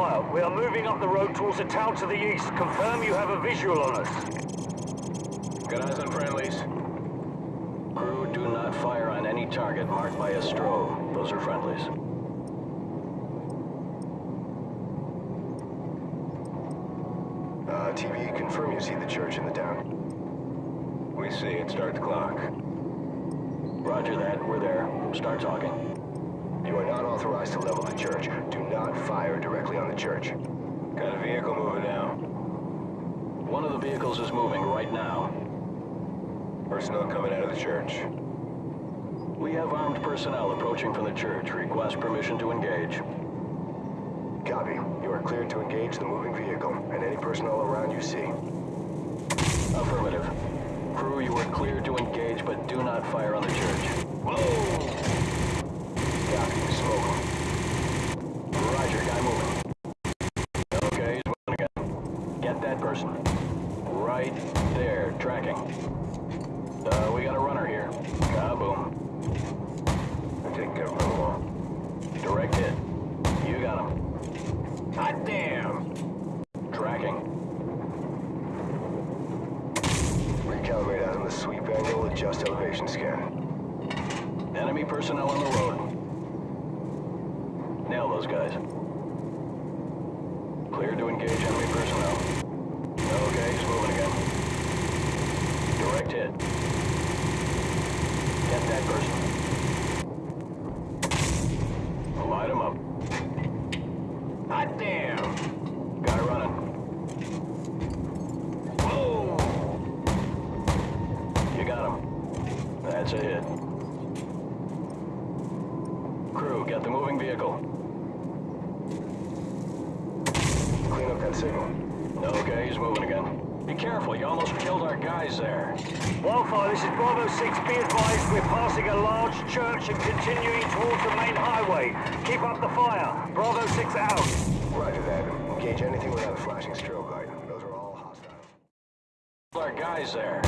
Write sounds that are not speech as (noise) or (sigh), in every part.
Wildfire, we are moving up the road towards a town to the east. Confirm you have a visual on us. Good eyes on friendlies. Crew, do not fire on any target marked by a strobe. Those are friendlies. Uh, TV, confirm you see the church in the town. We see it. Start the clock. Roger that. We're there. Start talking. You are not authorized to level the church. Do not fire directly on the church. Got a vehicle moving now. One of the vehicles is moving right now. Personnel coming out of the church. We have armed personnel approaching from the church. Request permission to engage. Copy. You are cleared to engage the moving vehicle and any personnel around you see. Affirmative. Crew, you are cleared to engage, but do not fire on the church. Whoa! Roger, guy moving. Okay, he's moving again. Get that person. Right there, tracking. Uh, we got a runner here. Kaboom. I'm taking care of them all. Direct hit. You got him. Hot damn! Tracking. Recalibrate out on the sweep angle, adjust elevation scan. Enemy personnel on the road. Nail those guys. Clear to engage enemy personnel. Okay, he's moving again. Direct hit. Get that person. Light him up. Hot damn! Guy running. Whoa! You got him. That's a hit. Crew, get the moving vehicle. Clean up that signal. Okay, he's moving again. Be careful, you almost killed our guys there. Wildfire, this is Bravo 6. Be advised, we're passing a large church and continuing towards the main highway. Keep up the fire. Bravo 6 out. Roger that. Engage anything without a flashing strobe light. Those are all hostile. Our guys there.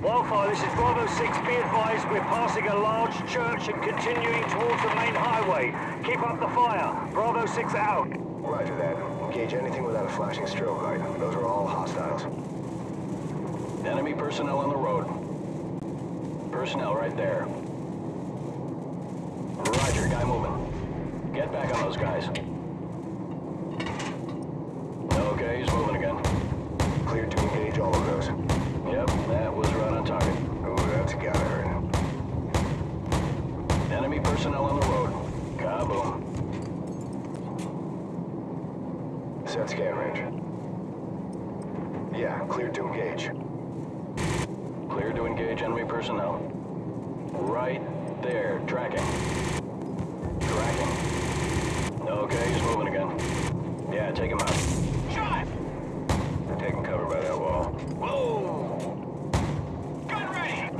Wildfire, this is Bravo 6. Be advised, we're passing a large church and continuing towards the main highway. Keep up the fire. Bravo 6 out. Roger that. Engage anything without a flashing strobe light. Those are all hostiles. Enemy personnel on the road. Personnel right there. Roger, guy moving. Get back on those guys. Okay, he's moving again. Cleared to engage all of those. Yep, that was right on target. Ooh, that's gotta hurt. Enemy personnel on the road. Kaboom. Set scan range. Yeah, clear to engage. Clear to engage enemy personnel. Right there, tracking. Tracking. Okay, he's moving again. Yeah, take him out. Shot! Taking cover by that wall. Whoa! Gun ready!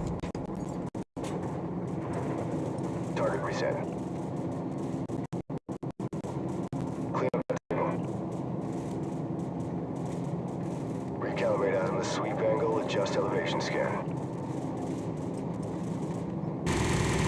Target reset. Clean up that signal. Recalibrate out on the sweep angle, adjust elevation scan. Target reset.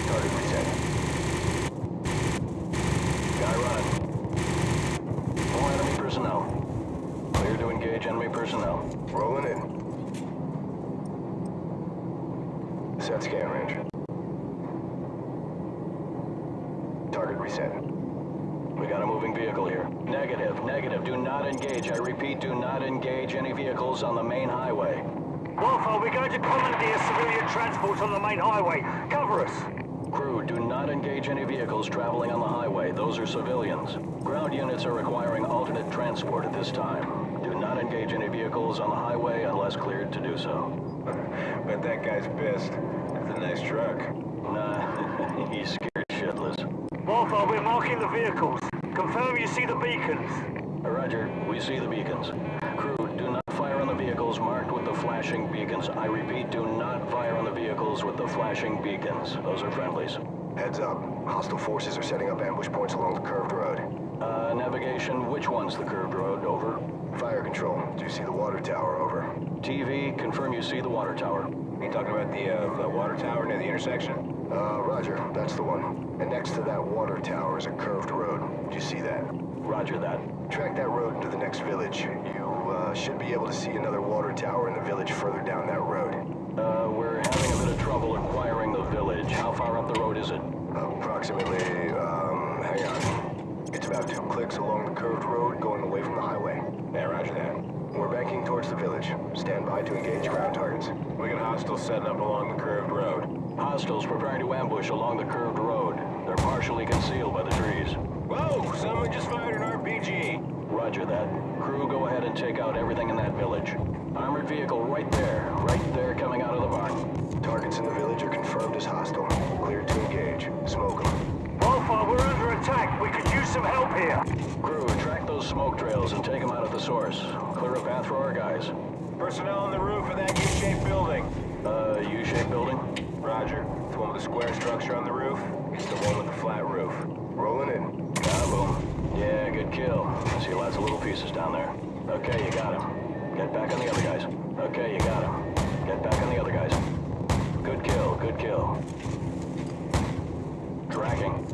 Guy running. More enemy personnel. Clear to engage enemy personnel. Rolling in. Set scan range. Target reset. We got a moving vehicle here. Negative, negative. Do not engage. I repeat, do not engage any vehicles on the main highway. Wildfire, we're engage any vehicles traveling on the highway. Those are civilians. Ground units are requiring alternate transport at this time. Do not engage any vehicles on the highway unless cleared to do so. (laughs) but that guy's pissed. That's a nice truck. Nah, (laughs) he's scared shitless. Wildfire, we're marking the vehicles. Confirm you see the beacons. Roger, we see the beacons. Crew, do not fire on the vehicles marked with the flashing beacons. I repeat, do not fire on the vehicles with the flashing beacons. Those are friendlies. Heads up. Hostile forces are setting up ambush points along the curved road. Uh, navigation, which one's the curved road? Over. Fire control. Do you see the water tower? Over. TV, confirm you see the water tower. Are you talking about the, uh, the water tower near the intersection? Uh, roger. That's the one. And next to that water tower is a curved road. Do you see that? Roger that. Track that road into the next village. You uh, should be able to see another water tower in the village further down that road. Uh, we're having a bit of trouble acquiring How far up the road is it? Approximately, um, hang on. It's about two clicks along the curved road going away from the highway. Yeah, roger that. We're banking towards the village. Stand by to engage ground targets. We got hostiles setting up along the curved road. Hostiles preparing to ambush along the curved road. They're partially concealed by the trees. Whoa! Someone just fired an RPG! Roger that. Crew, go ahead and take out everything in that village. Armored vehicle right there. Right source. Clear a path for our guys. Personnel on the roof of that U-shaped building. Uh, U-shaped building? Roger. The one with the square structure on the roof? It's the one with the flat roof. Rolling in. Kaboom. Yeah, good kill. I see lots of little pieces down there. Okay, you got him. Get back on the other guys. Okay, you got him. Get back on the other guys. Good kill, good kill. Tracking.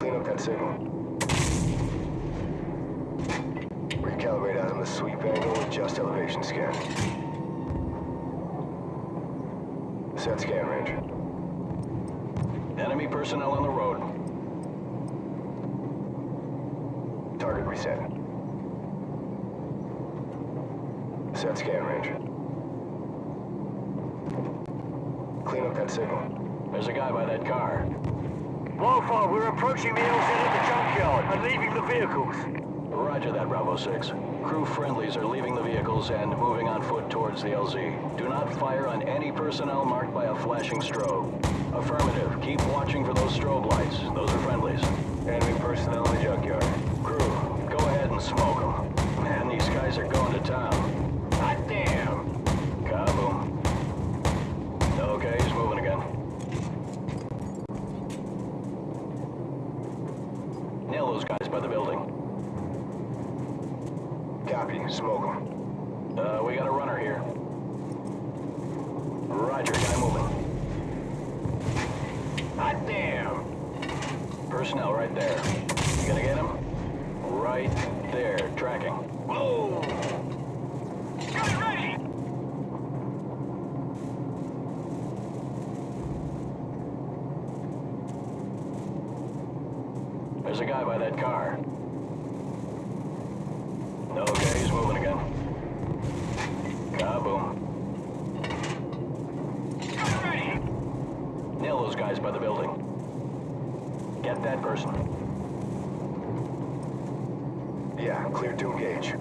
Clean up that signal. Recalibrate out on the sweep angle, adjust elevation scan. Set scan range. Enemy personnel on the road. Target reset. Set scan range. Clean up that signal. There's a guy by that car. Wildfire, we're approaching the LZ at the junkyard and leaving the vehicles. Roger that, Bravo 6. Crew friendlies are leaving the vehicles and moving on foot towards the LZ. Do not fire on any personnel marked by a flashing strobe. Affirmative. Keep watching for those strobe lights. Those are friendlies. Enemy personnel in the junkyard. Crew, go ahead and smoke them. Man, these guys are going to town. Hot damn! Kaboom. Okay, he's moving again. Nail those guys by the building. Copy. Smoke them. Uh, we got a runner here. Roger, guy moving. Hot damn! Personnel right there. You gonna get him? Right there, tracking. Whoa! Gun ready! There's a guy by that car. Okay, he's moving again. Kaboom. Gun ready! By the building. Get that person. Yeah, clear to engage.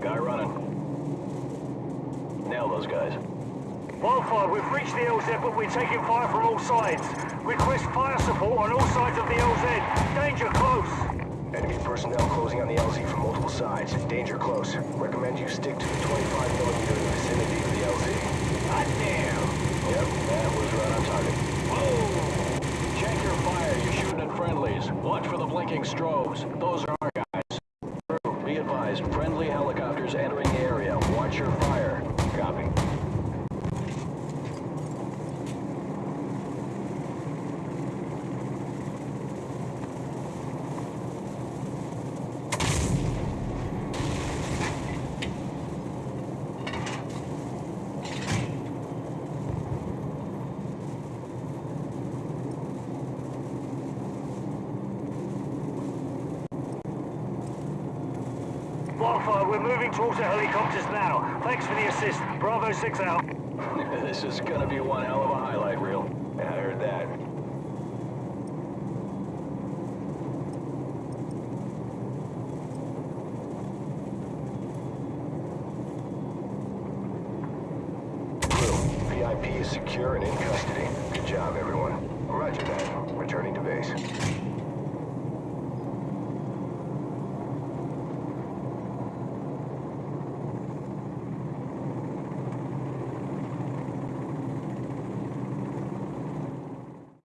Guy running. Nail those guys. Wildfire, we've reached the LZ, but we're taking fire from all sides. Request fire support on all sides of the LZ. Danger close. Enemy personnel closing on the LZ from multiple sides. Danger close. Recommend you stick to the 25 millimeter in the vicinity of the LZ. Hot damn! Yep, that was right on target. Whoa! Check your fire. You're shooting at friendlies. Blinking strobes. Those are our guys. Crew, Be advised, friendly helicopters entering the area. Watch your fire. Copy. We're moving towards the helicopters now. Thanks for the assist. Bravo 6 out. (laughs) this is gonna be one hell of a highlight reel. I heard that. VIP is secure and in custody. Good job, everyone.